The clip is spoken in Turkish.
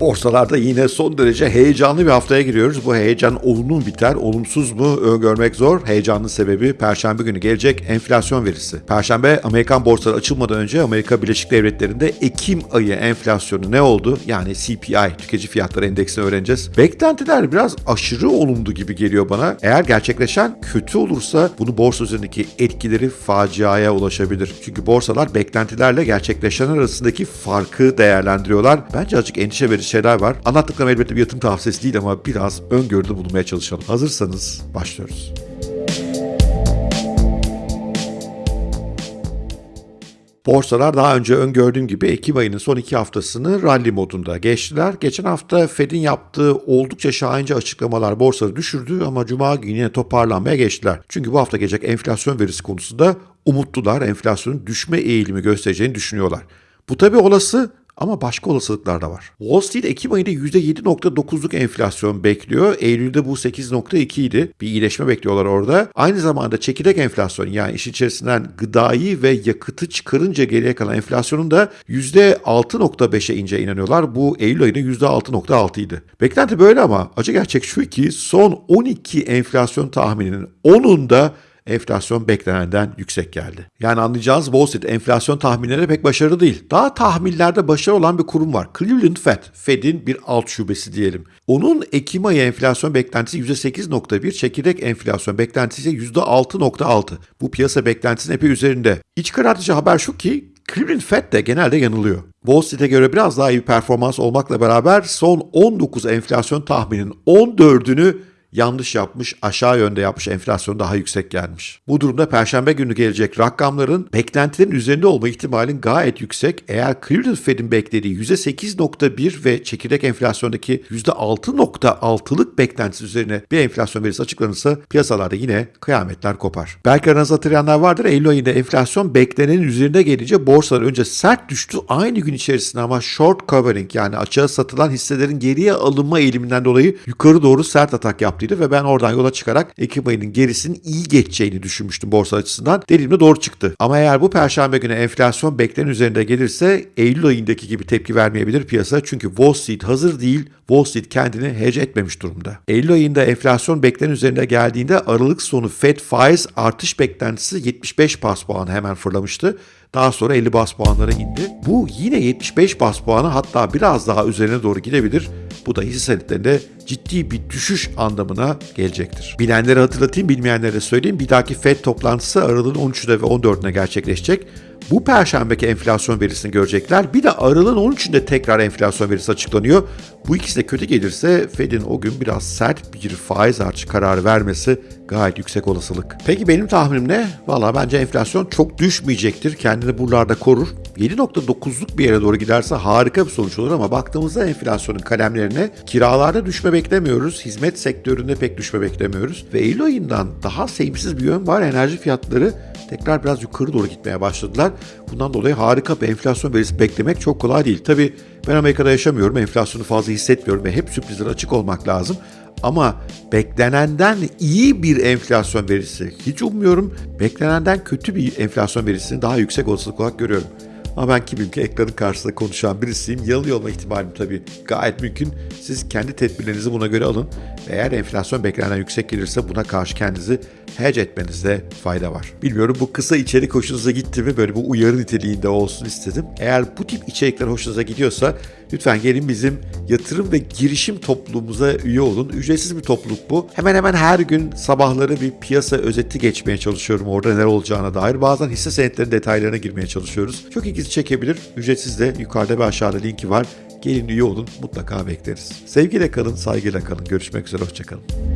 Borsalarda yine son derece heyecanlı bir haftaya giriyoruz. Bu heyecan olumlu mu biter, olumsuz mu öngörmek zor. Heyecanlı sebebi Perşembe günü gelecek enflasyon verisi. Perşembe Amerikan borsaları açılmadan önce Amerika Birleşik Devletleri'nde Ekim ayı enflasyonu ne oldu? Yani CPI, tüketici fiyatları endeksini öğreneceğiz. Beklentiler biraz aşırı olumlu gibi geliyor bana. Eğer gerçekleşen kötü olursa bunu borsa üzerindeki etkileri faciaya ulaşabilir. Çünkü borsalar beklentilerle gerçekleşen arasındaki farkı değerlendiriyorlar. Bence azıcık endişe verici şeyler var. Anlattıklarım elbette bir yatırım tavsiyesi değil ama biraz öngörüde bulunmaya çalışalım. Hazırsanız başlıyoruz. Borsalar daha önce öngördüğüm gibi Ekim ayının son iki haftasını rally modunda geçtiler. Geçen hafta Fed'in yaptığı oldukça şahince açıklamalar borsaları düşürdü ama Cuma günü yine toparlanmaya geçtiler. Çünkü bu hafta gelecek enflasyon verisi konusunda umutlular enflasyonun düşme eğilimi göstereceğini düşünüyorlar. Bu tabi olası ama başka olasılıklar da var. Wall Street Ekim ayında %7.9'luk enflasyon bekliyor. Eylül'de bu 8.2 idi. Bir iyileşme bekliyorlar orada. Aynı zamanda çekirdek enflasyon yani iş içerisinden gıdayı ve yakıtı çıkarınca geriye kalan enflasyonun da %6.5'e ince inanıyorlar. Bu Eylül ayında %6.6 idi. Beklenti böyle ama acı gerçek şu ki son 12 enflasyon tahmininin 10'unda enflasyon beklenenden yüksek geldi. Yani anlayacağınız Wall Street enflasyon tahminleri pek başarılı değil. Daha tahminlerde başarılı olan bir kurum var. Cleveland Fed, Fed'in bir alt şubesi diyelim. Onun Ekim ayı enflasyon beklentisi %8.1, çekirdek enflasyon beklentisi ise %6.6. Bu piyasa beklentisinin epey üzerinde. İç karartıcı haber şu ki Cleveland Fed de genelde yanılıyor. Wall Street'e göre biraz daha iyi bir performans olmakla beraber son 19 enflasyon tahminin 14'ünü yanlış yapmış, aşağı yönde yapmış, enflasyon daha yüksek gelmiş. Bu durumda perşembe günü gelecek rakamların beklentilerin üzerinde olma ihtimalin gayet yüksek. Eğer Cleveland Fed'in beklediği %8.1 ve çekirdek enflasyondaki %6.6'lık beklentisi üzerine bir enflasyon verisi açıklanırsa piyasalarda yine kıyametler kopar. Belki aranızda hatırlayanlar vardır. Eylül ayında enflasyon beklenenin üzerinde gelince borsalar önce sert düştü. Aynı gün içerisinde ama short covering yani açığa satılan hisselerin geriye alınma eğiliminden dolayı yukarı doğru sert atak yaptıydı ve ben oradan yola çıkarak Ekim ayının gerisinin iyi geçeceğini düşünmüştüm borsa açısından. Dediğimde doğru çıktı. Ama eğer bu perşembe günü enflasyon beklenen üzerinde gelirse Eylül ayındaki gibi tepki vermeyebilir piyasa. Çünkü Wall Street hazır değil. Wall Street kendini hedge etmemiş durumda. Eylül ayında enflasyon beklenen üzerinde geldiğinde Aralık sonu Fed faiz artış beklentisi 75 bas puan hemen fırlamıştı. Daha sonra 50 bas puanlara indi. Bu yine 75 bas puanı hatta biraz daha üzerine doğru gidebilir. Bu da hisse senetlerinde ciddi bir düşüş anlamına gelecektir. Bilenleri hatırlatayım, bilmeyenlere söyleyeyim. Bir dahaki FED toplantısı Aralık'ın 13'ünde ve 14'üne gerçekleşecek. Bu perşembeki enflasyon verisini görecekler. Bir de Aralık'ın 13'ünde tekrar enflasyon verisi açıklanıyor. Bu ikisi de kötü gelirse Fed'in o gün biraz sert bir faiz artışı kararı vermesi gayet yüksek olasılık. Peki benim tahminim ne? Valla bence enflasyon çok düşmeyecektir. Kendini buralarda korur. 7.9'luk bir yere doğru giderse harika bir sonuç olur ama baktığımızda enflasyonun kalemlerine kiralarda düşme beklemiyoruz. Hizmet sektöründe pek düşme beklemiyoruz. Ve Eylül ayından daha sevimsiz bir yön var. Enerji fiyatları tekrar biraz yukarı doğru gitmeye başladılar. Bundan dolayı harika bir enflasyon verisi beklemek çok kolay değil. Tabii ben Amerika'da yaşamıyorum. Enflasyonu fazla hissetmiyorum ve hep sürprizlere açık olmak lazım. Ama beklenenden iyi bir enflasyon verisi hiç ummuyorum. Beklenenden kötü bir enflasyon verisini daha yüksek olasılık olarak görüyorum. Ama ben kimim ki ekranın karşısında konuşan birisiyim. Yanılıyor olma ihtimalim tabii gayet mümkün. Siz kendi tedbirlerinizi buna göre alın. Eğer enflasyon beklenenden yüksek gelirse buna karşı kendinizi hedge etmenizde fayda var. Bilmiyorum bu kısa içerik hoşunuza gitti mi? Böyle bu uyarı niteliğinde olsun istedim. Eğer bu tip içerikler hoşunuza gidiyorsa lütfen gelin bizim yatırım ve girişim topluluğumuza üye olun. Ücretsiz bir topluluk bu. Hemen hemen her gün sabahları bir piyasa özeti geçmeye çalışıyorum orada neler olacağına dair. Bazen hisse senetleri detaylarına girmeye çalışıyoruz. Çok ilginizi çekebilir. Ücretsiz de yukarıda ve aşağıda linki var. Gelin üye olun mutlaka bekleriz. Sevgiyle kalın, saygıyla kalın. Görüşmek üzere, hoşçakalın.